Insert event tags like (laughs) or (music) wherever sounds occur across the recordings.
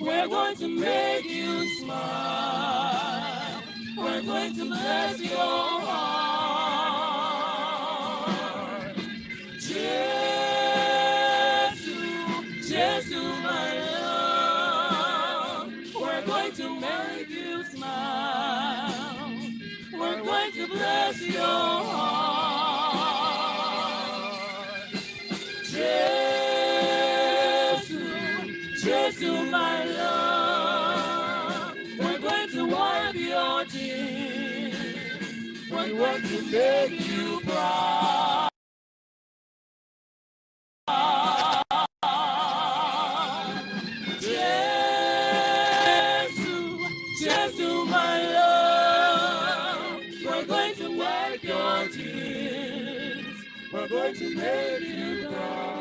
going to make you smile. We're going to bless your heart. Jesus, Jesus, my love. We're going to make you smile. We're going to bless your heart. Jesus, my love. We're going to wipe your tears. We're going to make you proud. To. We're going to make you proud.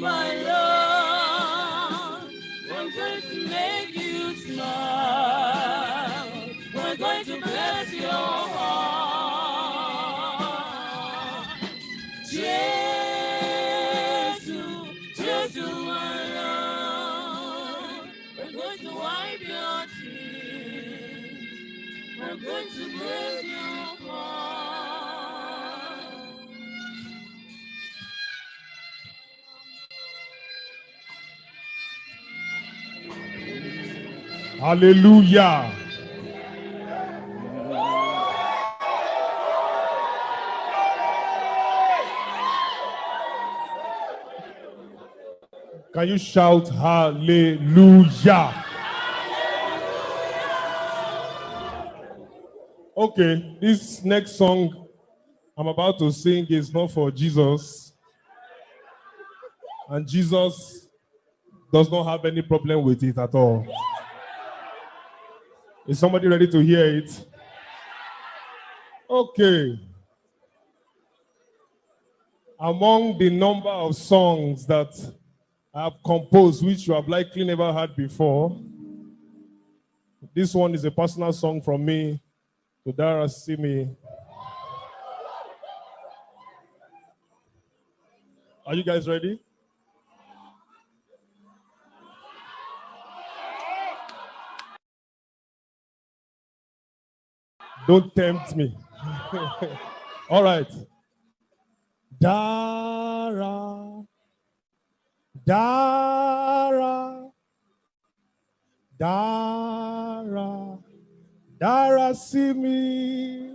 My love. We're going to make you smile. We're going to bless your heart. Jesus, Jesus, my love. We're going to wipe your tears. We're going to bless your heart. Hallelujah. Can you shout hallelujah? Okay, this next song I'm about to sing is not for Jesus. And Jesus does not have any problem with it at all. Is somebody ready to hear it? Okay. Among the number of songs that I have composed, which you have likely never heard before, this one is a personal song from me to Dara Simi. Are you guys ready? Don't tempt me. (laughs) All right. Dara, Dara, Dara, Dara, see me.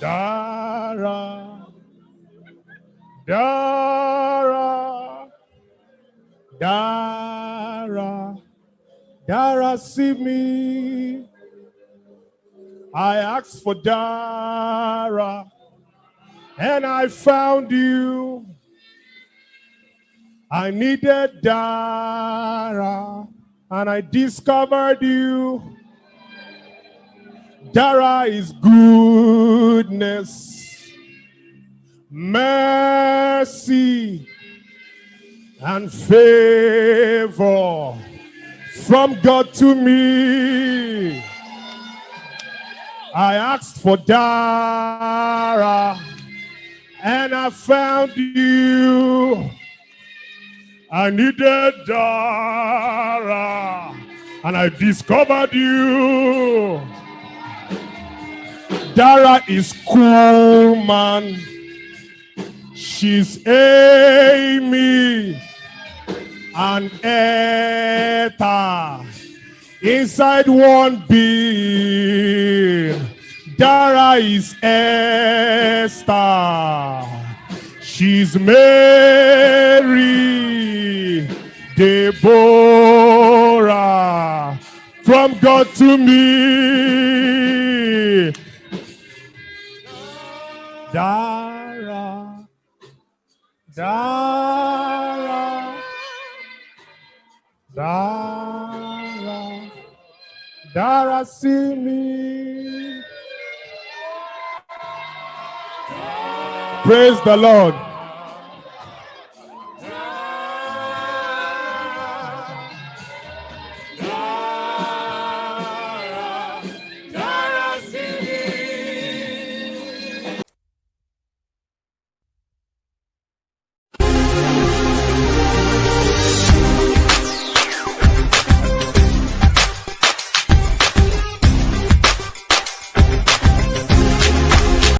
Dara, Dara, Dara, Dara, see me. I asked for Dara, and I found you. I needed Dara, and I discovered you. Dara is goodness, mercy, and favor from God to me. I asked for Dara, and I found you. I needed Dara, and I discovered you. Dara is cool, man. She's Amy and Eta inside one being. Dara is Esther. She's Mary, Deborah, from God to me. Dara, Dara, Dara, Dara, see me. Praise the Lord.